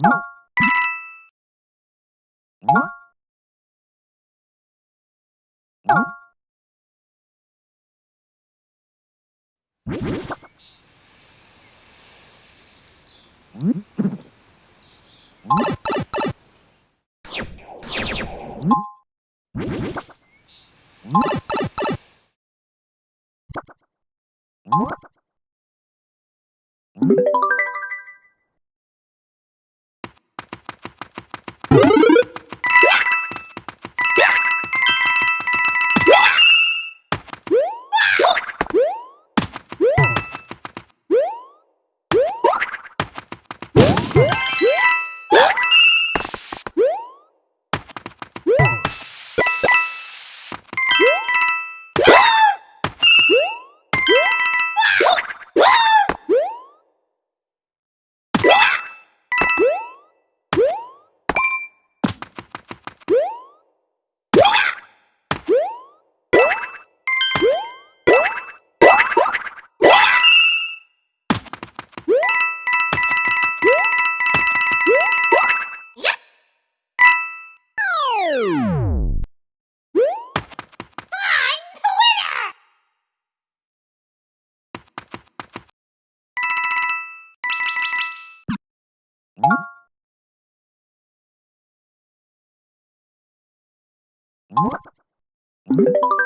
What? Thank you.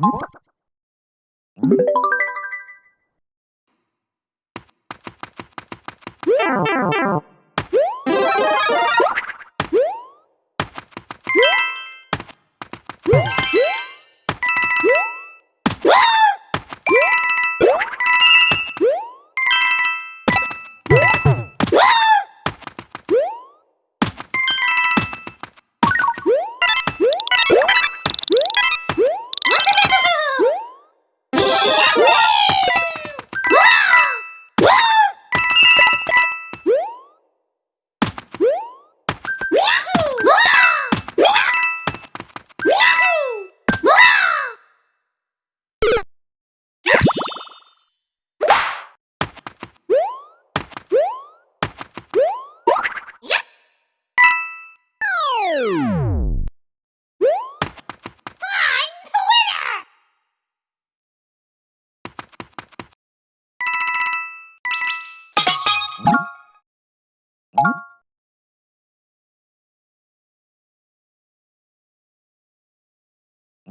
¿Mm?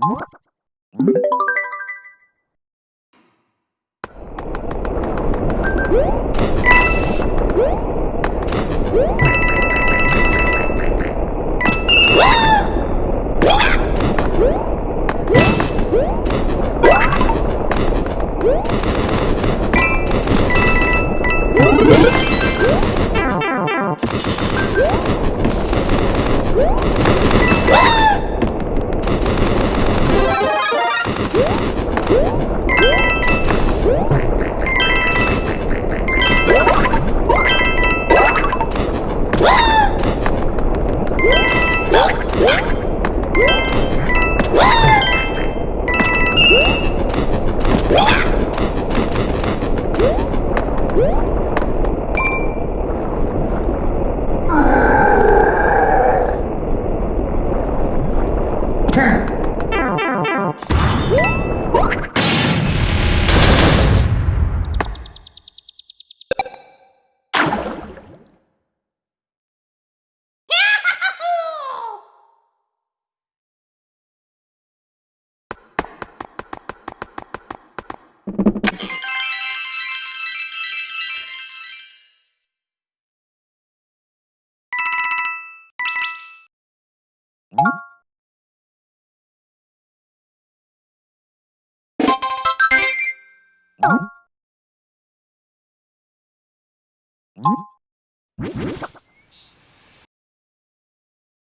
Ah! うん？